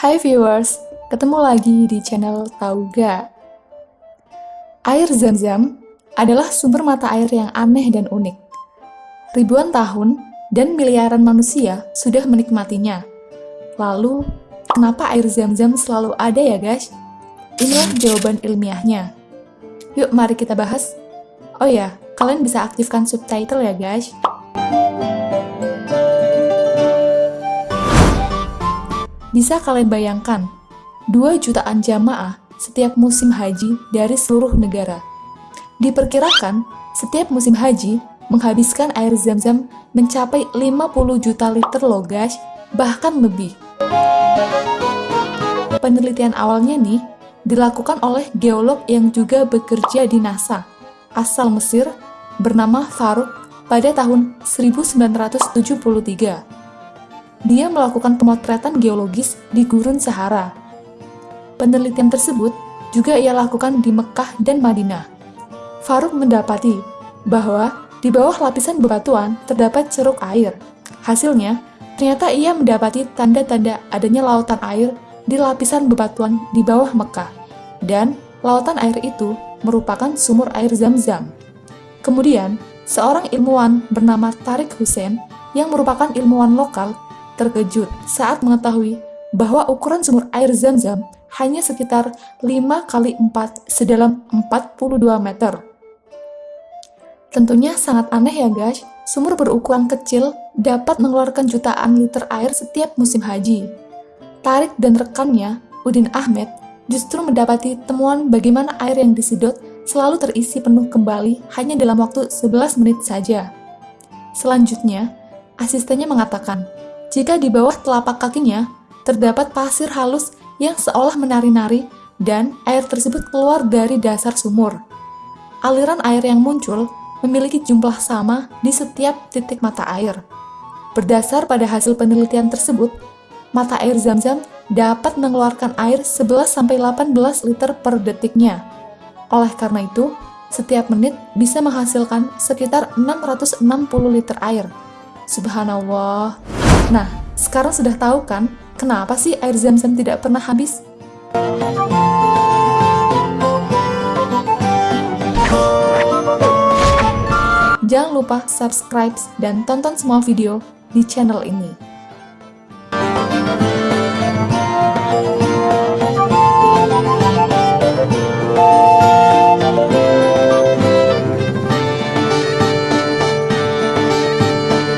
Hai viewers, ketemu lagi di channel Tauga. Air zam-zam adalah sumber mata air yang aneh dan unik. Ribuan tahun dan miliaran manusia sudah menikmatinya. Lalu, kenapa air zam-zam selalu ada ya guys? Inilah jawaban ilmiahnya. Yuk mari kita bahas. Oh ya, kalian bisa aktifkan subtitle ya guys. Bisa kalian bayangkan, 2 jutaan jamaah setiap musim haji dari seluruh negara. Diperkirakan, setiap musim haji menghabiskan air zam-zam mencapai 50 juta liter loh guys, bahkan lebih. Penelitian awalnya nih, dilakukan oleh geolog yang juga bekerja di NASA, asal Mesir, bernama Farouk pada tahun 1973 dia melakukan pemotretan geologis di gurun Sahara. Penelitian tersebut juga ia lakukan di Mekah dan Madinah. Faruk mendapati bahwa di bawah lapisan bebatuan terdapat ceruk air. Hasilnya, ternyata ia mendapati tanda-tanda adanya lautan air di lapisan bebatuan di bawah Mekah. Dan lautan air itu merupakan sumur air zam-zam. Kemudian, seorang ilmuwan bernama Tarik Hussein yang merupakan ilmuwan lokal terkejut saat mengetahui bahwa ukuran sumur air zam-zam hanya sekitar 5 kali 4 sedalam 42 meter. Tentunya sangat aneh ya guys, sumur berukuran kecil dapat mengeluarkan jutaan liter air setiap musim haji. Tarik dan rekannya, Udin Ahmed, justru mendapati temuan bagaimana air yang disedot selalu terisi penuh kembali hanya dalam waktu 11 menit saja. Selanjutnya, asistennya mengatakan, jika di bawah telapak kakinya terdapat pasir halus yang seolah menari-nari dan air tersebut keluar dari dasar sumur. Aliran air yang muncul memiliki jumlah sama di setiap titik mata air. Berdasar pada hasil penelitian tersebut, mata air zam-zam dapat mengeluarkan air 11-18 liter per detiknya. Oleh karena itu, setiap menit bisa menghasilkan sekitar 660 liter air. Subhanallah. Nah, sekarang sudah tahu kan kenapa sih air zam-zam tidak pernah habis? Jangan lupa subscribe dan tonton semua video di channel ini.